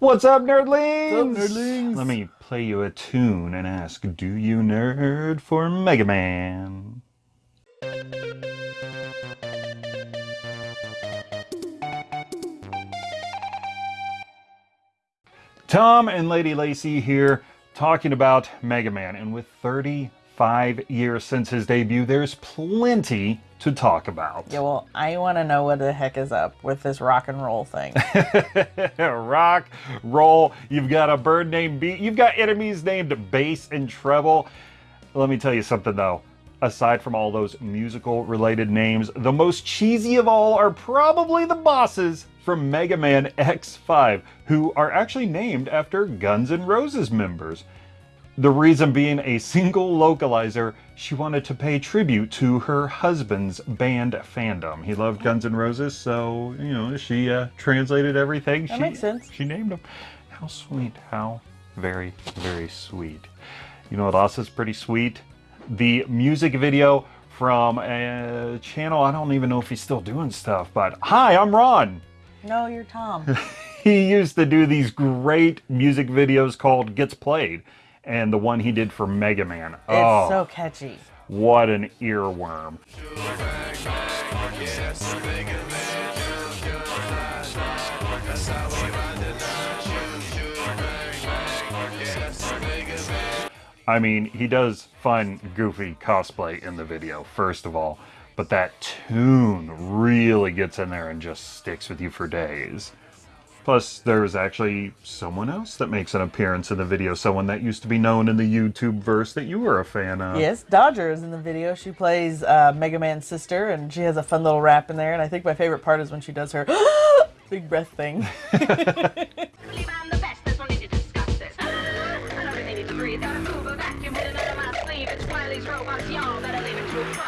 What's up, nerdlings? What's up, nerdlings? Let me play you a tune and ask, do you nerd for Mega Man? Tom and Lady Lacy here talking about Mega Man, and with 35 years since his debut, there's plenty to talk about. Yeah, well, I want to know what the heck is up with this rock and roll thing. Rock, roll, you've got a bird named Beat, you've got enemies named Bass and Treble. Let me tell you something though. Aside from all those musical related names, the most cheesy of all are probably the bosses from Mega Man X5, who are actually named after Guns N' Roses members. The reason being a single localizer, she wanted to pay tribute to her husband's band fandom. He loved Guns N' Roses, so, you know, she uh, translated everything. That she, makes sense. She named them. How sweet. How very, very sweet. You know what else is pretty sweet? The music video from a channel, I don't even know if he's still doing stuff, but hi, I'm Ron. no, you're Tom. He used to do these great music videos called Gets Played, and the one he did for Mega Man. It's oh, so catchy. what an earworm. I mean, he does fun, goofy cosplay in the video, first of all, but that tune really gets in there and just sticks with you for days. Plus, there's actually someone else that makes an appearance in the video, someone that used to be known in the YouTube verse that you were a fan of. Yes, Dodger is in the video. She plays uh, Mega Man's sister, and she has a fun little rap in there. And I think my favorite part is when she does her big breath thing.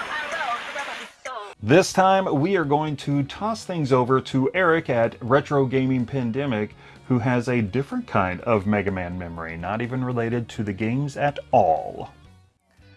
This time, we are going to toss things over to Eric at Retro Gaming Pandemic, who has a different kind of Mega Man memory, not even related to the games at all.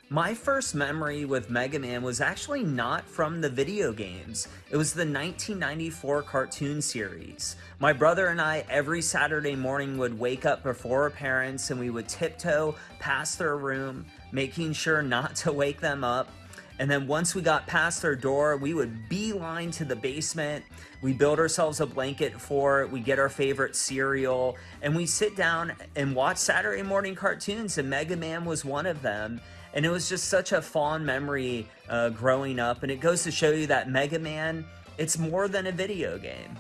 My first memory with Mega Man was actually not from the video games. It was the 1994 cartoon series. My brother and I every Saturday morning would wake up before our parents and we would tiptoe past their room, making sure not to wake them up. And then once we got past their door, we would beeline to the basement. We build ourselves a blanket for it. We get our favorite cereal and we sit down and watch Saturday morning cartoons. And Mega Man was one of them. And it was just such a fond memory uh, growing up. And it goes to show you that Mega Man, it's more than a video game.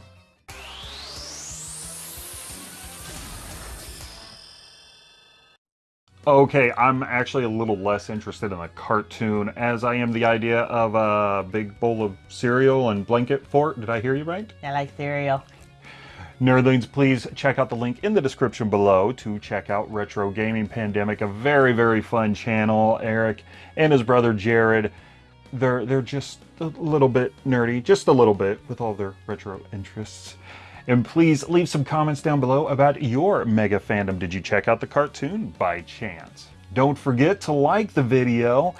Okay, I'm actually a little less interested in the cartoon as I am the idea of a big bowl of cereal and blanket fort. Did I hear you right? I like cereal. Nerdlings, please check out the link in the description below to check out Retro Gaming Pandemic, a very, very fun channel. Eric and his brother Jared, they're they're just a little bit nerdy, just a little bit, with all their retro interests. And please leave some comments down below about your mega fandom. Did you check out the cartoon by chance? Don't forget to like the video.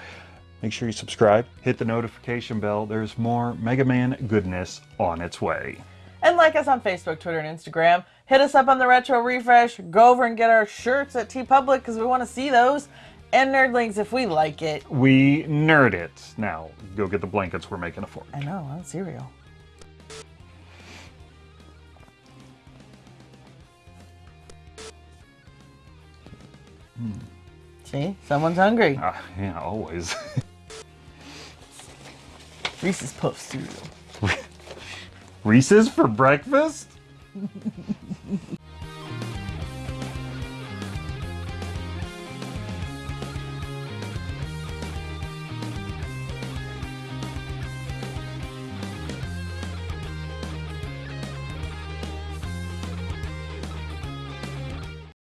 Make sure you subscribe, hit the notification bell. There's more Mega Man goodness on its way. And like us on Facebook, Twitter, and Instagram. Hit us up on the Retro Refresh. Go over and get our shirts at TeePublic because we want to see those. And Nerdlings if we like it. We nerd it. Now, go get the blankets. We're making a fort. I know, on cereal. See, someone's hungry. Ah, yeah, always. Reese's Puff cereal. Reese's for breakfast?